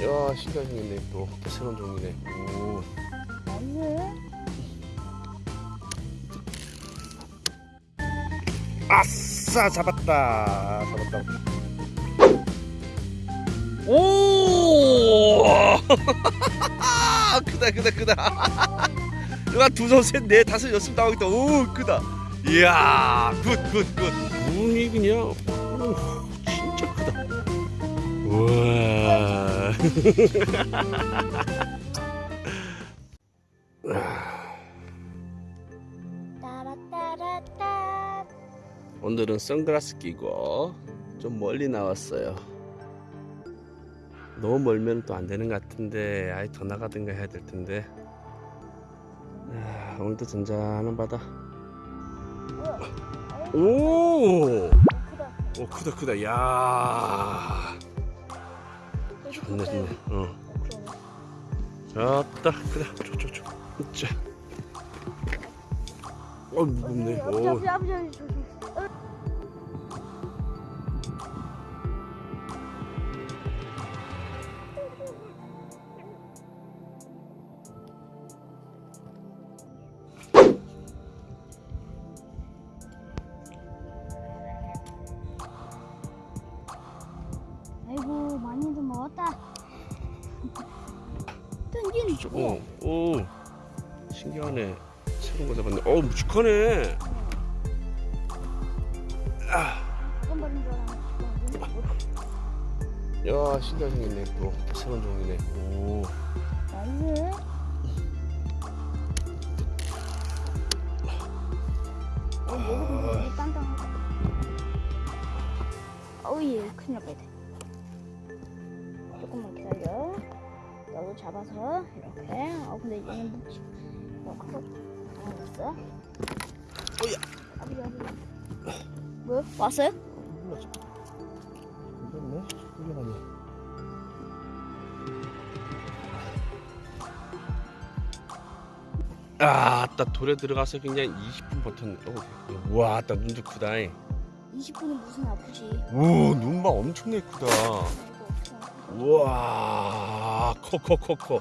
야 신기하게 생겼네 또, 또 새로운 종이네. 오. 나이스. 아싸 잡았다. 잡았다. 오! 크다 크다 크다. 이거 두손 셋넷 다섯 여섯 나오겠다 오 크다. 이야 good good good. 눈이 그냥 오, 진짜 크다 우와. 오늘은 선글라스 끼고 좀 멀리 나왔어요. 너무 멀면 또 안 되는 것 같은데 아예 더 나가든가 해야 될 텐데. 아, 오늘도 잔잔한 바다. 오. 오 크다 크다. 야, 좋네 좋네. 어, 좋다 크다. 좋좋좋. 자, 어 무겁네. 오. 먹었다. 던진. 오, 오, 신기하네. 새로운 거 잡았네. 어, 묵직하네. 아. 야, 신기하게 생겼네. 또, 또 새로운 종이네. 오, nice. 어, 단단하다. 어우, 얘 큰일 날 뻔했다. 조금만 기다려. 너도 잡아서 이렇게. 어, 근데 얘는 묵지. 알았어. 아버지, 아버지. 뭐? 왔어요? 몰랐어. 이겼네? 이겨가네. 아, 딱 돌에 들어가서 그냥 20분 버텼네. 어, 우와, 딱 눈도 크다. 20분은 무슨 아프지? 오, 눈봐 엄청나게 크다. 우와, 커, 커, 커, 커.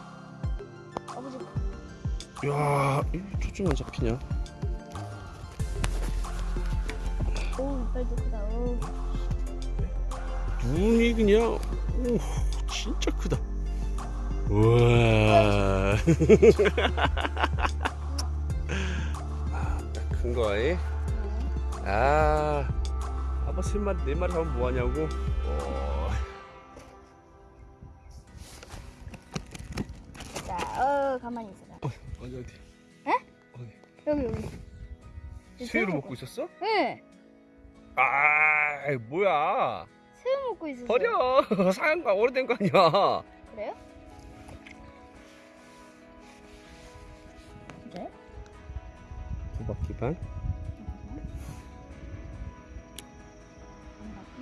아버지, 야, 이 초점이 안 잡히냐? 어우, 이빨도 크다. 어우. 눈이 그냥 오 진짜 크다. 우와. 아, 큰 거에. 아, 아빠 세 마리 네 마리 하면 뭐 하냐고. 어. 어, 가만히 있어라. 어디 어디. 여기, 여기. 새우를 먹고 있었어? 네, 아, 뭐야? 새우 먹고 있었어요. 버려. 사양 거 오래된 거 아니야. 그래요? 그래? 두 바퀴 반. 한 바퀴,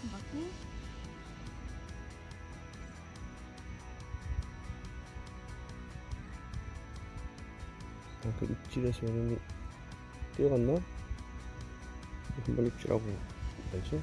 한 바퀴. 아, 그 입질에서 얘는 뛰어갔나? 한번 입질하고 뭐지?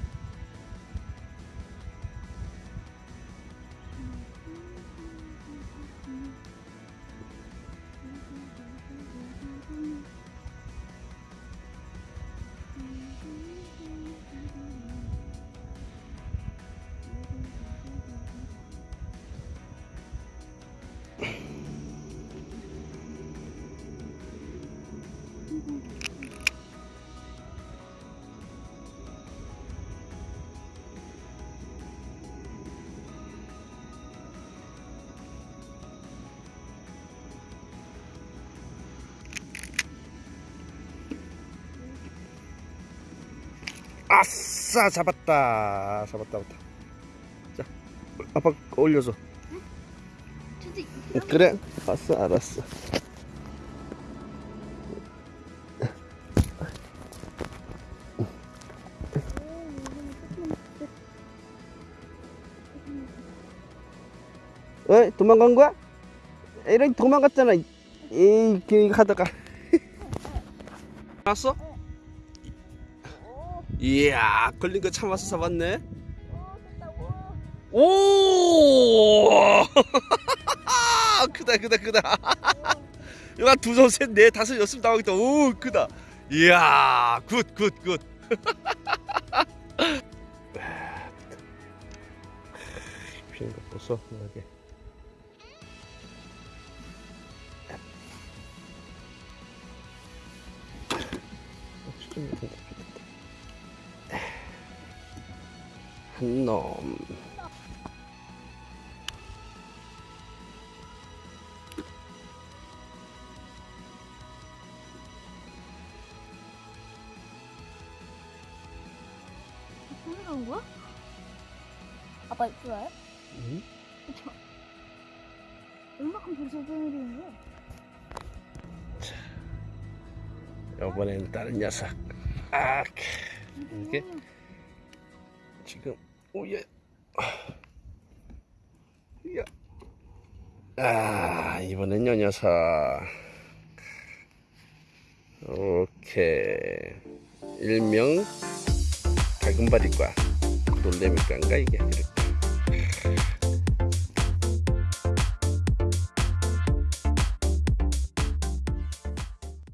아싸 잡았다. 잡았다 잡았다. 자 아빠 올려줘. 근데 그래. 알았어 알았어. 왜 도망간 거야? 이런 도망갔잖아. 이 그, 하다가. 왔어? 오, 이야 걸린 거 참아서 잡았네. 오, 크다 크다 크다. 이거 두손 셋넷 다섯 여섯 나오겠다 오 크다. 이야 good good good. 피는 거 보소 이렇게 한놈 무슨 나온 거야? 아빠 좋아요? 응? 얼마큼 벌써 내리는 거야? 이번엔 다른 녀석 아 이게? 음, 지금. 오예. 야. 아 이번엔 요 녀석. 오케이. 일명 가금바리과 놀래미과인가 이게. 이렇게